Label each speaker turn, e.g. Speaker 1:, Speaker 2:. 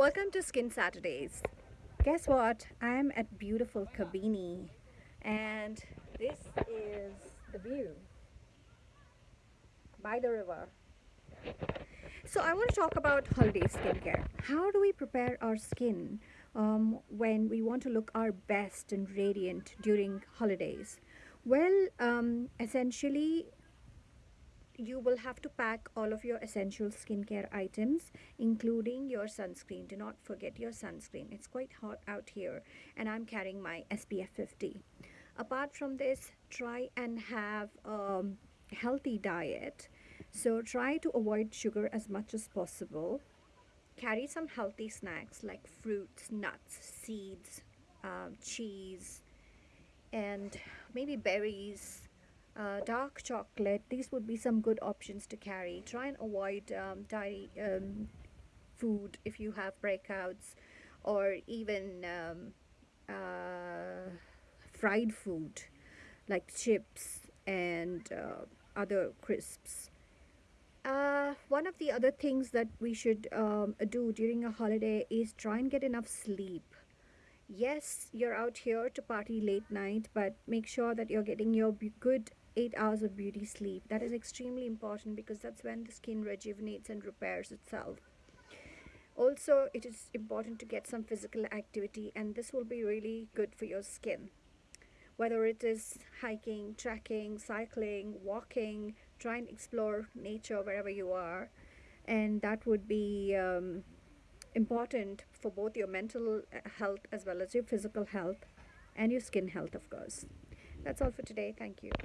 Speaker 1: Welcome to Skin Saturdays. Guess what? I'm at beautiful Kabini and this is the view by the river. So I want to talk about holiday skincare. How do we prepare our skin um, when we want to look our best and radiant during holidays? Well, um, essentially you will have to pack all of your essential skincare items including your sunscreen. Do not forget your sunscreen. It's quite hot out here and i'm carrying my spf 50 apart from this try and have a healthy diet. So try to avoid sugar as much as possible. Carry some healthy snacks like fruits nuts seeds uh, cheese and maybe berries uh, dark chocolate these would be some good options to carry. Try and avoid um, dairy um, food if you have breakouts or even um, uh, fried food like chips and uh, other crisps. Uh, one of the other things that we should um, do during a holiday is try and get enough sleep. Yes you're out here to party late night but make sure that you're getting your good eight hours of beauty sleep. That is extremely important because that's when the skin rejuvenates and repairs itself. Also, it is important to get some physical activity and this will be really good for your skin. Whether it is hiking, trekking, cycling, walking, try and explore nature wherever you are. And that would be um, important for both your mental health as well as your physical health and your skin health, of course. That's all for today. Thank you.